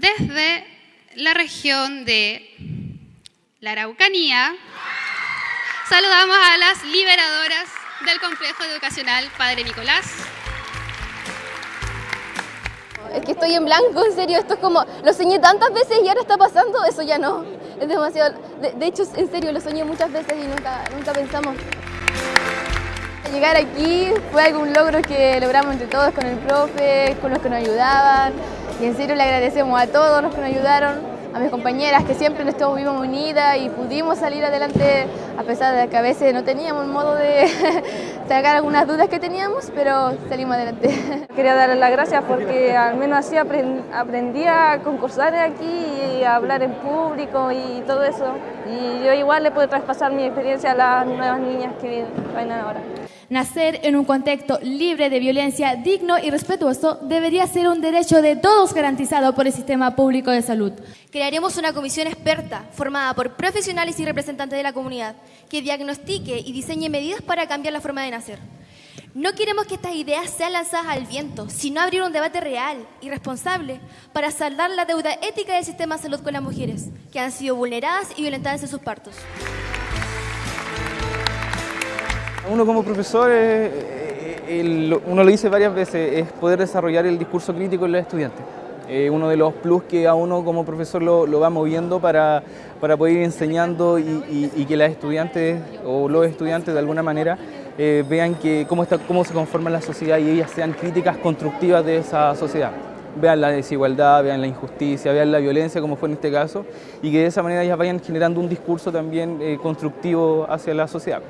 desde la región de la Araucanía, saludamos a las liberadoras del Complejo Educacional Padre Nicolás. Es que estoy en blanco, en serio, esto es como, lo soñé tantas veces y ahora está pasando, eso ya no, es demasiado, de, hecho, en serio, lo soñé muchas veces y nunca, nunca pensamos. Llegar aquí fue algún logro que logramos entre todos con el profe, con los que nos ayudaban y en serio le agradecemos a todos los que nos ayudaron a mis compañeras que siempre nos estuvimos unidas y pudimos salir adelante a pesar de que a veces no teníamos modo de sacar algunas dudas que teníamos, pero salimos adelante. Quería darles las gracias porque al menos así aprendí a concursar aquí y a hablar en público y todo eso. Y yo igual le puedo traspasar mi experiencia a las nuevas niñas que vienen ahora. Nacer en un contexto libre de violencia, digno y respetuoso debería ser un derecho de todos garantizado por el sistema público de salud. Crearemos una comisión experta formada por profesionales y representantes de la comunidad que diagnostique y diseñe medidas para cambiar la forma de nacer. No queremos que estas ideas sean lanzadas al viento, sino abrir un debate real y responsable para saldar la deuda ética del sistema de salud con las mujeres, que han sido vulneradas y violentadas en sus partos. Uno como profesor, eh, eh, uno lo dice varias veces, es poder desarrollar el discurso crítico en los estudiantes. Eh, uno de los plus que a uno como profesor lo, va moviendo para, poder ir enseñando y, que las estudiantes o los estudiantes de alguna manera vean que cómo, está, cómo se conforma la sociedad y ellas sean críticas constructivas de esa sociedad. Vean la desigualdad, vean la injusticia, vean la violencia como fue en este caso y que de esa manera ellas vayan generando un discurso también constructivo hacia la sociedad.